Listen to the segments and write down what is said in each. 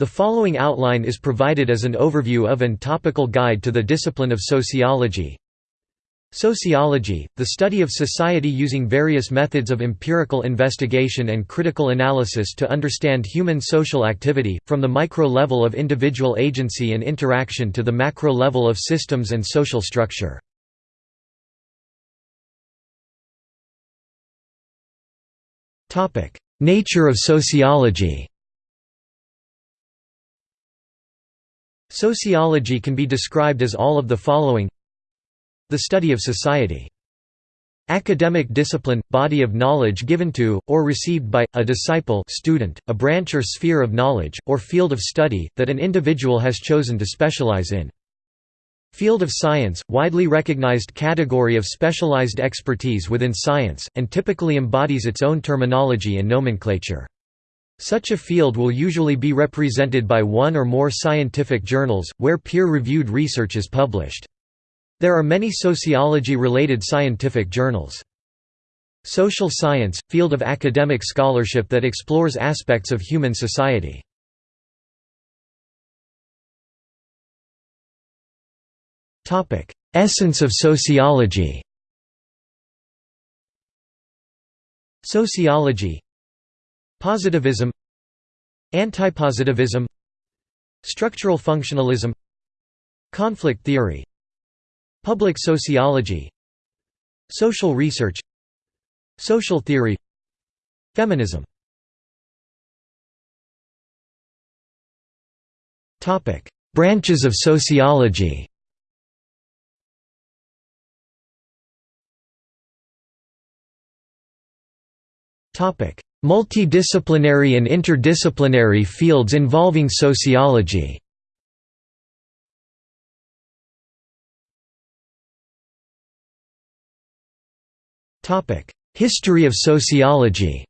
The following outline is provided as an overview of and topical guide to the discipline of sociology. Sociology, the study of society using various methods of empirical investigation and critical analysis to understand human social activity, from the micro level of individual agency and interaction to the macro level of systems and social structure. Nature of sociology Sociology can be described as all of the following The study of society. Academic discipline – body of knowledge given to, or received by, a disciple student, a branch or sphere of knowledge, or field of study, that an individual has chosen to specialize in. Field of science – widely recognized category of specialized expertise within science, and typically embodies its own terminology and nomenclature. Such a field will usually be represented by one or more scientific journals, where peer-reviewed research is published. There are many sociology-related scientific journals. Social science – field of academic scholarship that explores aspects of human society. Essence of sociology Sociology Positivism Antipositivism Structural functionalism Conflict theory Public sociology Social research Social theory Feminism. Branches of sociology Multidisciplinary and interdisciplinary fields involving sociology. History of sociology.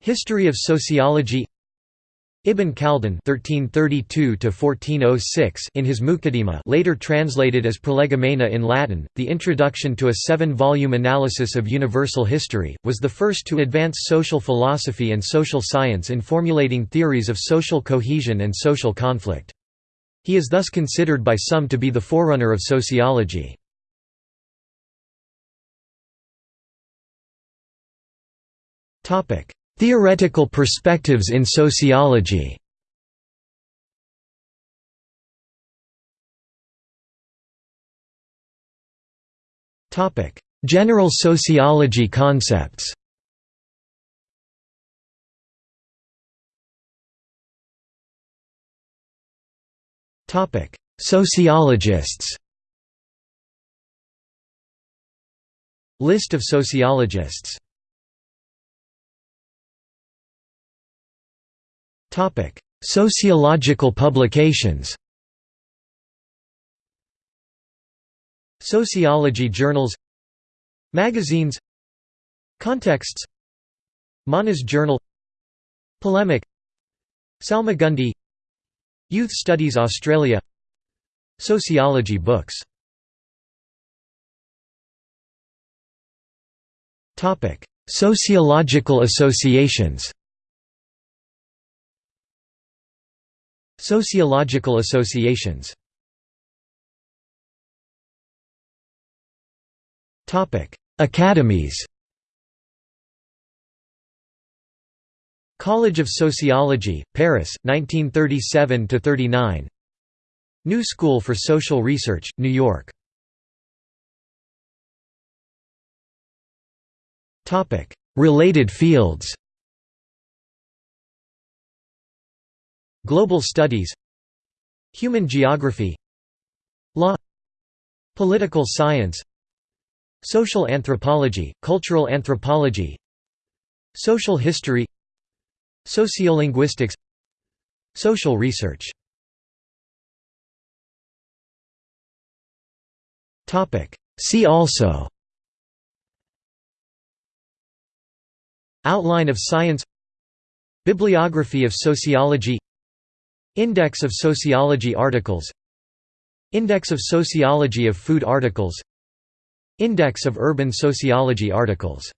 History of sociology Ibn Khaldun (1332–1406) in his Muqaddimah, later translated as Prolegomena in Latin, the introduction to a seven-volume analysis of universal history, was the first to advance social philosophy and social science in formulating theories of social cohesion and social conflict. He is thus considered by some to be the forerunner of sociology. Topic: Theoretical perspectives in sociology. Topic: General sociology concepts. Topic: Sociologists. List of sociologists Sociological publications. Sociology journals Magazines Contexts Manas Journal Polemic Salmagundi Youth Studies Australia Sociology books. Sociological associations Sociological associations. Academies. College of Sociology, Paris, 1937–39 New School for Social Research, New York. Related fields Global Studies Human Geography Law Political Science Social Anthropology, Cultural Anthropology Social History Sociolinguistics Social Research. See also. Outline of Science. Bibliography of Sociology Index of Sociology articles. Index of Sociology of Food articles. Index of Urban Sociology articles